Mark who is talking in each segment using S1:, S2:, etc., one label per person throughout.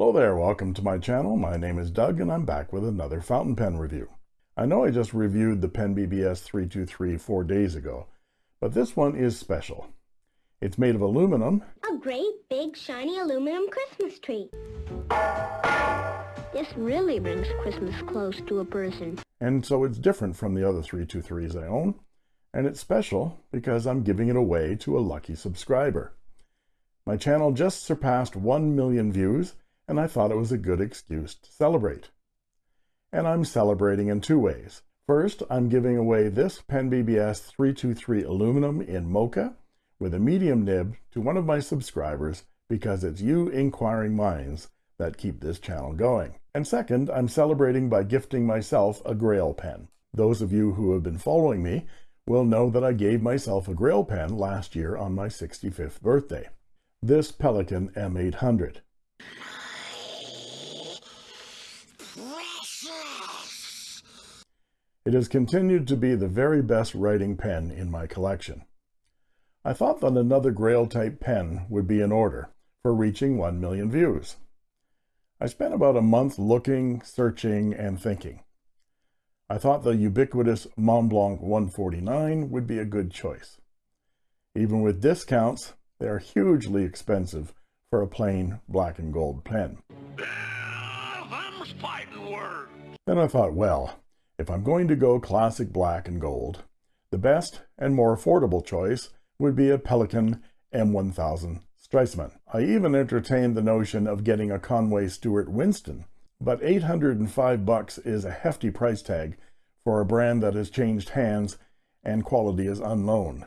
S1: Hello there, welcome to my channel. My name is Doug and I'm back with another fountain pen review. I know I just reviewed the Pen BBS 323 four days ago, but this one is special. It's made of aluminum.
S2: A great big shiny aluminum Christmas tree. This really brings Christmas close to a person.
S1: And so it's different from the other 323s I own. And it's special because I'm giving it away to a lucky subscriber. My channel just surpassed 1 million views and I thought it was a good excuse to celebrate. And I'm celebrating in two ways. First, I'm giving away this Pen BBS 323 aluminum in mocha with a medium nib to one of my subscribers because it's you inquiring minds that keep this channel going. And second, I'm celebrating by gifting myself a Grail pen. Those of you who have been following me will know that I gave myself a Grail pen last year on my 65th birthday. This Pelikan M800. It has continued to be the very best writing pen in my collection. I thought that another Grail type pen would be in order for reaching 1 million views. I spent about a month looking, searching, and thinking. I thought the ubiquitous Montblanc 149 would be a good choice. Even with discounts, they are hugely expensive for a plain black and gold pen. Then I thought, well, if I'm going to go classic black and gold, the best and more affordable choice would be a Pelikan M1000 Stresemann. I even entertained the notion of getting a Conway Stewart Winston, but 805 bucks is a hefty price tag for a brand that has changed hands and quality is unknown,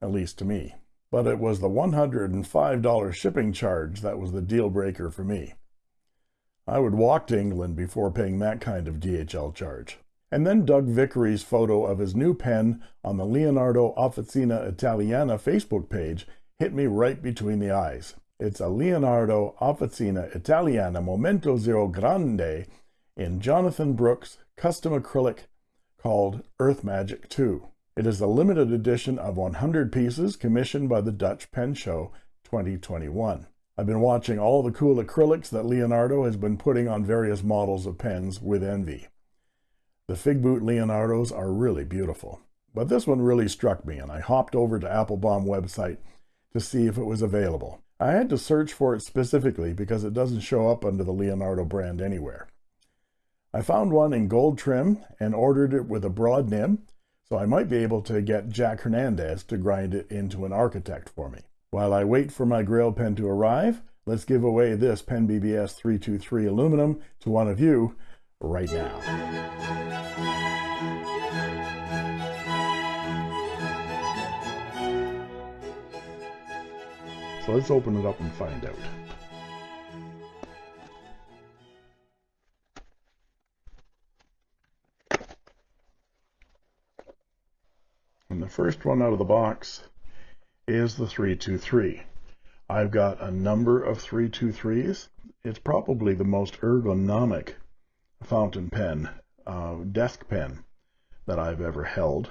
S1: at least to me. But it was the $105 shipping charge that was the deal breaker for me. I would walk to England before paying that kind of DHL charge. And then Doug Vickery's photo of his new pen on the Leonardo Officina Italiana Facebook page hit me right between the eyes. It's a Leonardo Officina Italiana Momento Zero Grande in Jonathan Brooks custom acrylic called Earth Magic 2. It is a limited edition of 100 pieces commissioned by the Dutch Pen Show 2021. I've been watching all the cool acrylics that Leonardo has been putting on various models of pens with envy. The Fig Boot Leonardos are really beautiful, but this one really struck me and I hopped over to Appelboom website to see if it was available. I had to search for it specifically because it doesn't show up under the Leonardo brand anywhere. I found one in gold trim and ordered it with a broad nib, so I might be able to get Jack Hernandez to grind it into an architect for me. While I wait for my Grail pen to arrive, let's give away this Pen BBS 323 aluminum to one of you right now. So let's open it up and find out. And the first one out of the box is the 323. I've got a number of 323s. It's probably the most ergonomic fountain pen, uh, desk pen that I've ever held.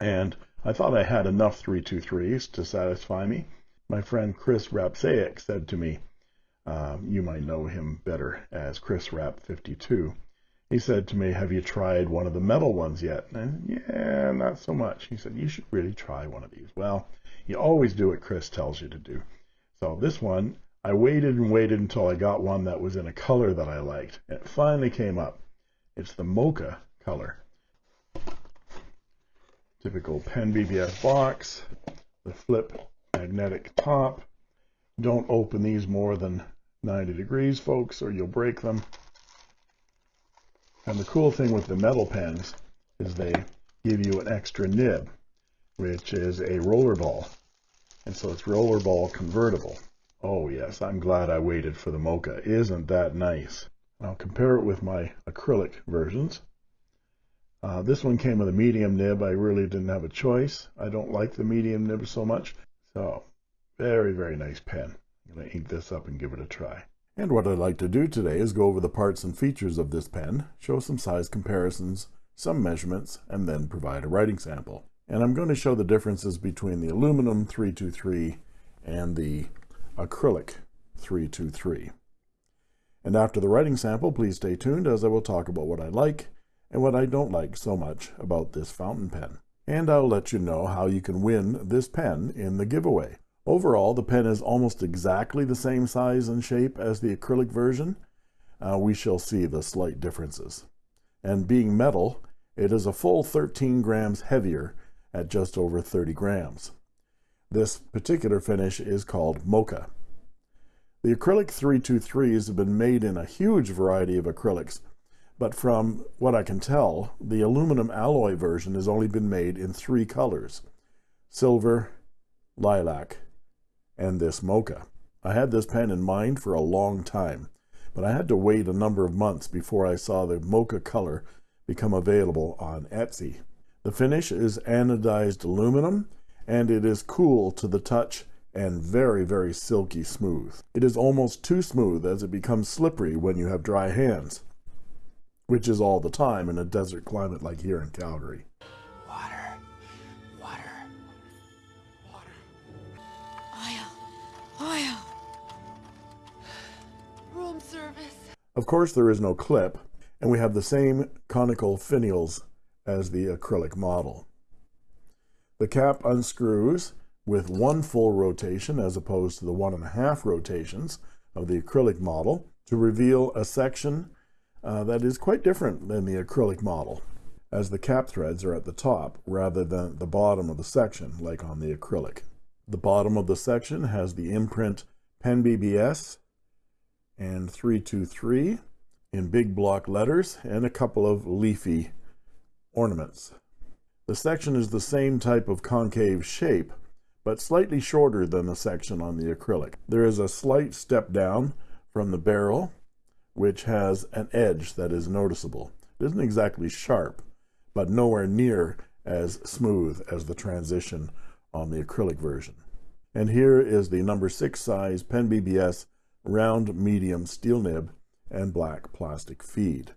S1: And I thought I had enough 323s to satisfy me. My friend Chris Rapsaic said to me, uh, you might know him better as Chris Rap 52. He said to me, have you tried one of the metal ones yet? And yeah, not so much. He said, you should really try one of these. Well, you always do what Chris tells you to do. So this one, I waited and waited until I got one that was in a color that I liked. It finally came up. It's the mocha color. Typical Pen BBS box, the flip magnetic top. Don't open these more than 90 degrees, folks, or you'll break them. And the cool thing with the metal pens is they give you an extra nib, which is a roller ball. And so it's rollerball convertible. Oh yes, I'm glad I waited for the Mocha. Isn't that nice? I'll compare it with my acrylic versions. Uh, this one came with a medium nib. I really didn't have a choice. I don't like the medium nib so much. So very, very nice pen. I'm going to ink this up and give it a try. And what I'd like to do today is go over the parts and features of this pen, show some size comparisons, some measurements, and then provide a writing sample and I'm going to show the differences between the aluminum 323 and the acrylic 323. And after the writing sample, please stay tuned as I will talk about what I like and what I don't like so much about this fountain pen. And I'll let you know how you can win this pen in the giveaway. Overall, the pen is almost exactly the same size and shape as the acrylic version. Uh, we shall see the slight differences. And being metal, it is a full 13 grams heavier at just over 30 grams. This particular finish is called Mocha. The acrylic 323s have been made in a huge variety of acrylics, but from what I can tell, the aluminum alloy version has only been made in three colors, silver, lilac, and this mocha. I had this pen in mind for a long time, but I had to wait a number of months before I saw the mocha color become available on Etsy. The finish is anodized aluminum, and it is cool to the touch and very, very silky smooth. It is almost too smooth as it becomes slippery when you have dry hands, which is all the time in a desert climate like here in Calgary. water water water Of course, there is no clip, and we have the same conical finials as the acrylic model. The cap unscrews with one full rotation as opposed to the one and a half rotations of the acrylic model to reveal a section uh, that is quite different than the acrylic model as the cap threads are at the top rather than the bottom of the section like on the acrylic. The bottom of the section has the imprint Pen BBS and 323 in big block letters and a couple of leafy ornaments. The section is the same type of concave shape, but slightly shorter than the section on the acrylic. There is a slight step down from the barrel, which has an edge that is noticeable. It isn't exactly sharp, but nowhere near as smooth as the transition on the acrylic version. And here is the number six size Pen BBS round medium steel nib, and black plastic feed.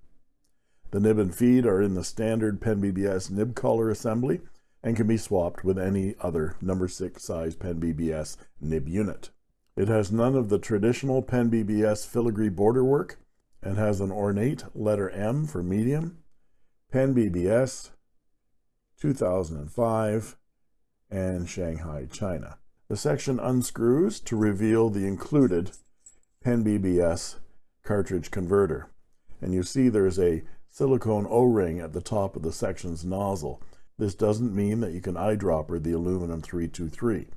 S1: The nib and feed are in the standard Pen BBS nib collar assembly and can be swapped with any other number 6 size Pen BBS nib unit. It has none of the traditional Pen BBS filigree border work and has an ornate letter M for medium, Pen BBS 2005, and Shanghai, China. The section unscrews to reveal the included Pen BBS cartridge converter. And you see there's a silicone O-ring at the top of the section's nozzle. This doesn't mean that you can eyedropper the aluminum 323.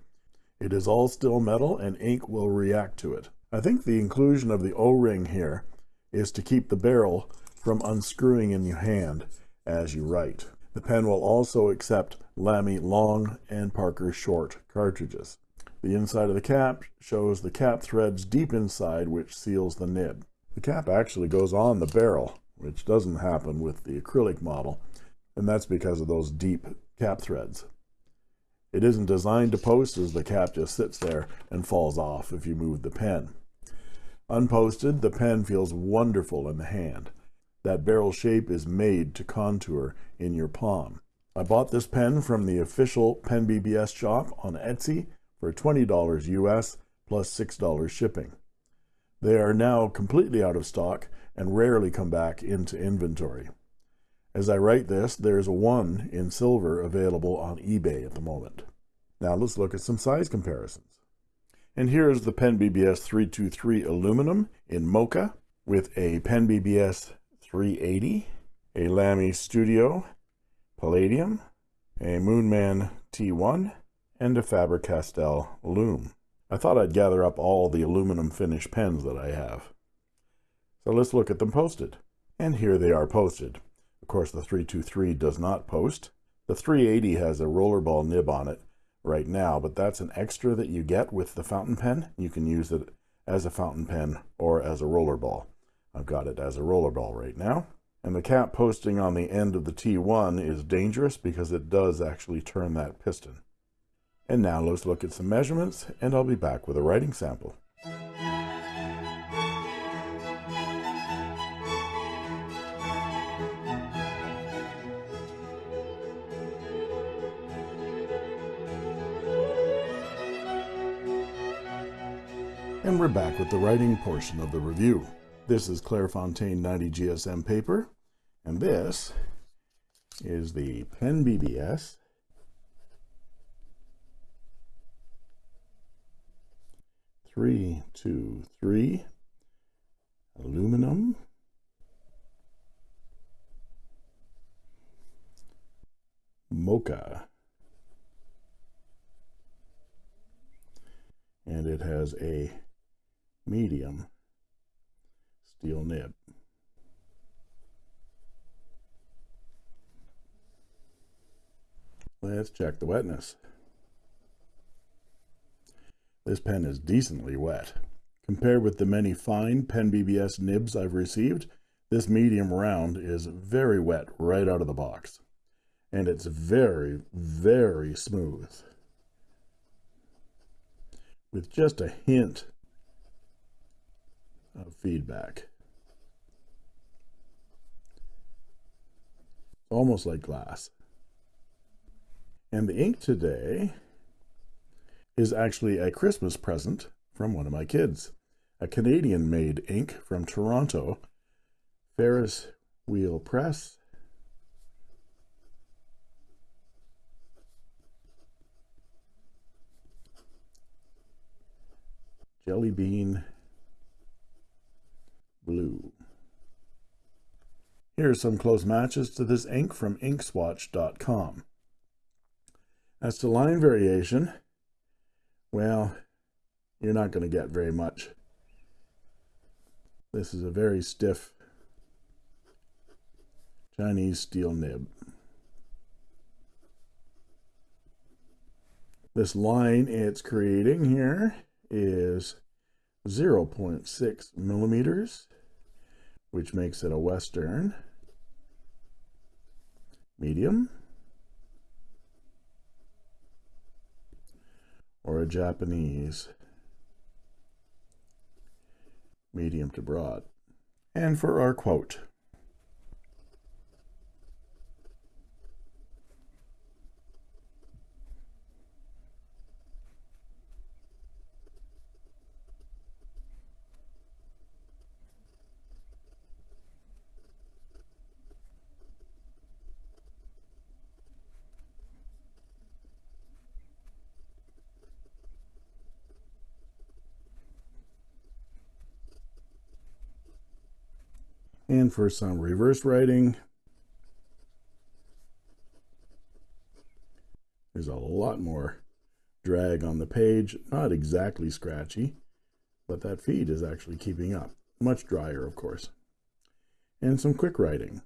S1: It is all still metal and ink will react to it. I think the inclusion of the O-ring here is to keep the barrel from unscrewing in your hand as you write. The pen will also accept Lamy long and Parker short cartridges. The inside of the cap shows the cap threads deep inside which seals the nib. The cap actually goes on the barrel, which doesn't happen with the acrylic model, and that's because of those deep cap threads. It isn't designed to post as the cap just sits there and falls off if you move the pen. Unposted, the pen feels wonderful in the hand. That barrel shape is made to contour in your palm. I bought this pen from the official Pen BBS shop on Etsy for $20 US plus $6 shipping. They are now completely out of stock and rarely come back into inventory. As I write this, there's one in silver available on eBay at the moment. Now let's look at some size comparisons. And here is the Pen BBS 323 aluminum in Mocha with a Pen BBS 380, a Lamy Studio Palladium, a Moonman T1, and a Faber-Castell loom. I thought I'd gather up all the aluminum finish pens that I have. So let's look at them posted. And here they are posted. Of course, the 323 does not post. The 380 has a rollerball nib on it right now, but that's an extra that you get with the fountain pen. You can use it as a fountain pen or as a rollerball. I've got it as a rollerball right now. And the cap posting on the end of the T1 is dangerous because it does actually turn that piston. And now let's look at some measurements and I'll be back with a writing sample. And we're back with the writing portion of the review. This is Clairefontaine 90 GSM paper, and this is the Pen BBS three two three. Aluminum. Mocha. And it has a medium steel nib. Let's check the wetness. This pen is decently wet. Compared with the many fine Pen BBS nibs I've received, this medium round is very wet right out of the box. And it's very, very smooth. With just a hint of feedback. Almost like glass. And the ink today is actually a Christmas present from one of my kids. A Canadian made ink from Toronto, Ferris Wheel Press. Jelly Bean Here are some close matches to this ink from inkswatch.com. As to line variation, well, you're not going to get very much. This is a very stiff Chinese steel nib. This line it's creating here is 0.6 millimeters, which makes it a Western medium. or a Japanese medium to broad. And for our quote, and for some reverse writing. There's a lot more drag on the page not exactly scratchy but that feed is actually keeping up. Much drier of course. And some quick writing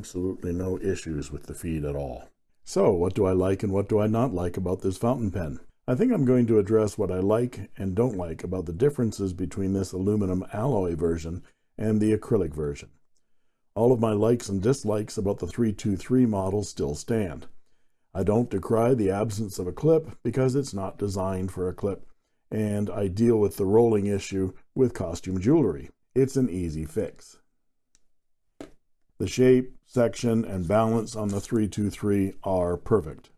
S1: Absolutely no issues with the feed at all. So what do I like and what do I not like about this fountain pen? I think I'm going to address what I like and don't like about the differences between this aluminum alloy version and the acrylic version. All of my likes and dislikes about the 323 model still stand. I don't decry the absence of a clip because it's not designed for a clip, and I deal with the rolling issue with costume jewelry. It's an easy fix. The shape, section, and balance on the 323 are perfect.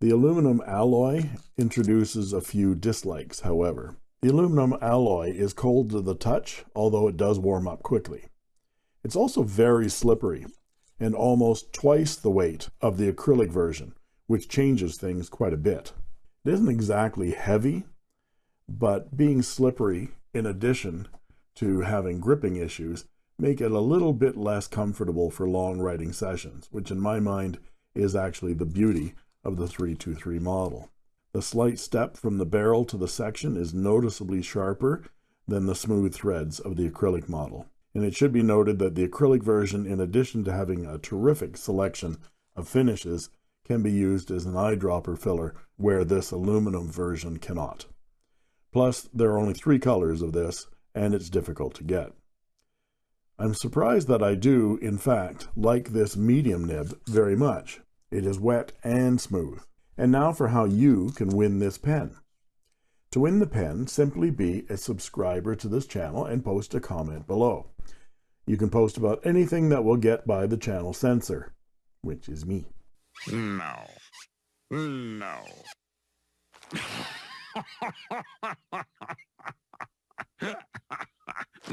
S1: The aluminum alloy introduces a few dislikes, however. The aluminum alloy is cold to the touch, although it does warm up quickly. It's also very slippery and almost twice the weight of the acrylic version, which changes things quite a bit. It isn't exactly heavy, but being slippery in addition to having gripping issues make it a little bit less comfortable for long writing sessions, which in my mind is actually the beauty of the 323 model. The slight step from the barrel to the section is noticeably sharper than the smooth threads of the acrylic model. And it should be noted that the acrylic version, in addition to having a terrific selection of finishes, can be used as an eyedropper filler where this aluminum version cannot. Plus, there are only three colors of this, and it's difficult to get. I'm surprised that I do, in fact, like this medium nib very much. It is wet and smooth. And now for how you can win this pen. To win the pen, simply be a subscriber to this channel and post a comment below. You can post about anything that will get by the channel censor, which is me.
S3: No. No.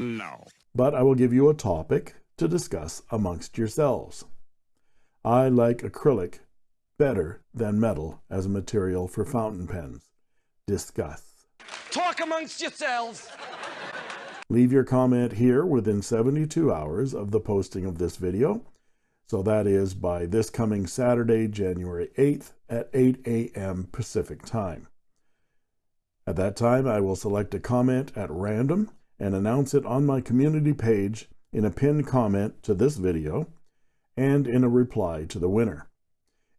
S3: no.
S1: But I will give you a topic to discuss amongst yourselves. I like acrylic better than metal as a material for fountain pens. Discuss.
S4: Talk amongst yourselves.
S1: Leave your comment here within 72 hours of the posting of this video. So that is by this coming Saturday, January 8th at 8 a.m. Pacific time. At that time, I will select a comment at random and announce it on my community page in a pinned comment to this video and in a reply to the winner.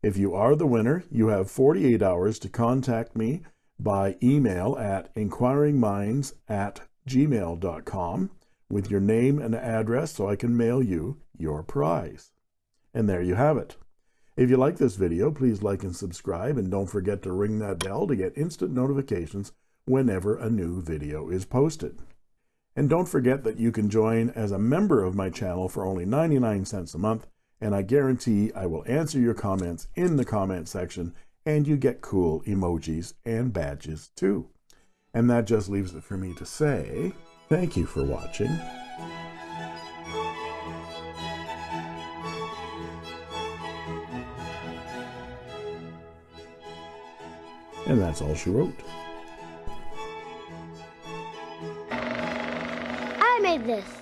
S1: If you are the winner, you have 48 hours to contact me by email at inquiringminds at gmail.com with your name and address so I can mail you your prize. And there you have it. If you like this video, please like and subscribe and don't forget to ring that bell to get instant notifications whenever a new video is posted. And don't forget that you can join as a member of my channel for only 99 cents a month, and I guarantee I will answer your comments in the comment section, and you get cool emojis and badges too. And that just leaves it for me to say, thank you for watching. And that's all she wrote.
S2: Made this.